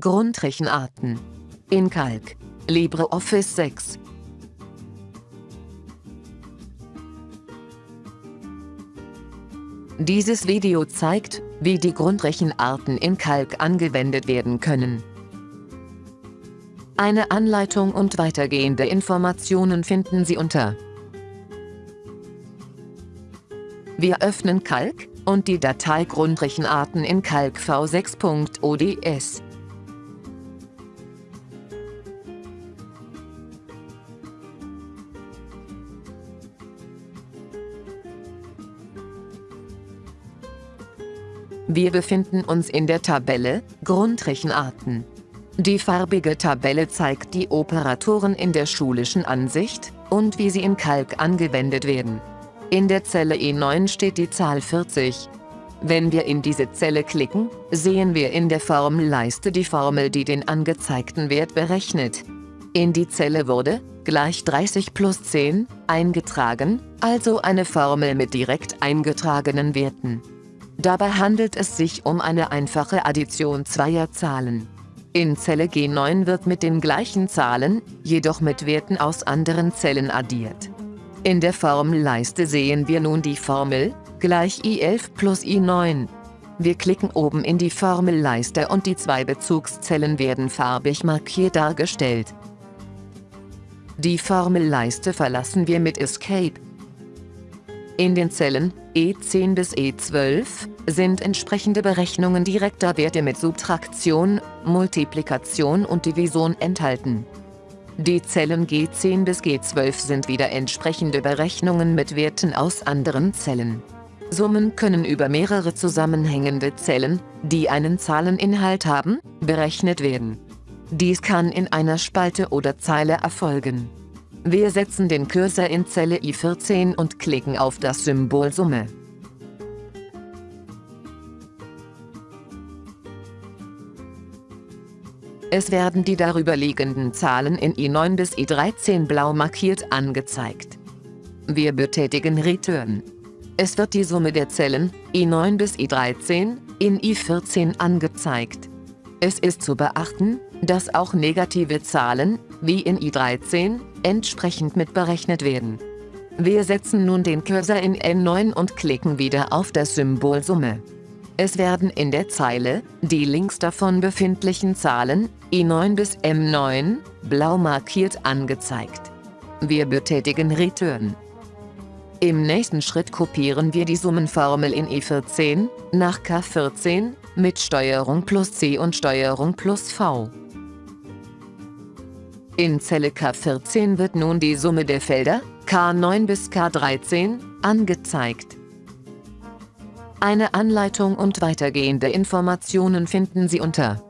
Grundrechenarten. In Calc. LibreOffice 6. Dieses Video zeigt, wie die Grundrechenarten in Calc angewendet werden können. Eine Anleitung und weitergehende Informationen finden Sie unter Wir öffnen Calc und die Datei Grundrechenarten in Calc v6.ods. Wir befinden uns in der Tabelle Grundrechenarten. Die farbige Tabelle zeigt die Operatoren in der schulischen Ansicht und wie sie in Calc angewendet werden. In der Zelle E9 steht die Zahl 40. Wenn wir in diese Zelle klicken, sehen wir in der Formelleiste die Formel, die den angezeigten Wert berechnet. In die Zelle wurde, gleich 30 plus 10, eingetragen, also eine Formel mit direkt eingetragenen Werten. Dabei handelt es sich um eine einfache Addition zweier Zahlen. In Zelle G9 wird mit den gleichen Zahlen, jedoch mit Werten aus anderen Zellen addiert. In der Formelleiste sehen wir nun die Formel, gleich I11 plus I9. Wir klicken oben in die Formelleiste und die zwei Bezugszellen werden farbig markiert dargestellt. Die Formelleiste verlassen wir mit Escape. In den Zellen E10 bis E12 sind entsprechende Berechnungen direkter Werte mit Subtraktion, Multiplikation und Division enthalten. Die Zellen G10 bis G12 sind wieder entsprechende Berechnungen mit Werten aus anderen Zellen. Summen können über mehrere zusammenhängende Zellen, die einen Zahleninhalt haben, berechnet werden. Dies kann in einer Spalte oder Zeile erfolgen. Wir setzen den Cursor in Zelle I14 und klicken auf das Symbol Summe. Es werden die darüberliegenden Zahlen in I9 bis I13 blau markiert angezeigt. Wir betätigen Return. Es wird die Summe der Zellen I9 bis I13 in I14 angezeigt. Es ist zu beachten, dass auch negative Zahlen, wie in I13, entsprechend mitberechnet werden. Wir setzen nun den Cursor in N9 und klicken wieder auf das Symbol Summe. Es werden in der Zeile die links davon befindlichen Zahlen I9 bis M9 blau markiert angezeigt. Wir betätigen Return. Im nächsten Schritt kopieren wir die Summenformel in E14 nach K14 mit Steuerung plus C und Steuerung plus V. In Zelle K14 wird nun die Summe der Felder K9 bis K13 angezeigt. Eine Anleitung und weitergehende Informationen finden Sie unter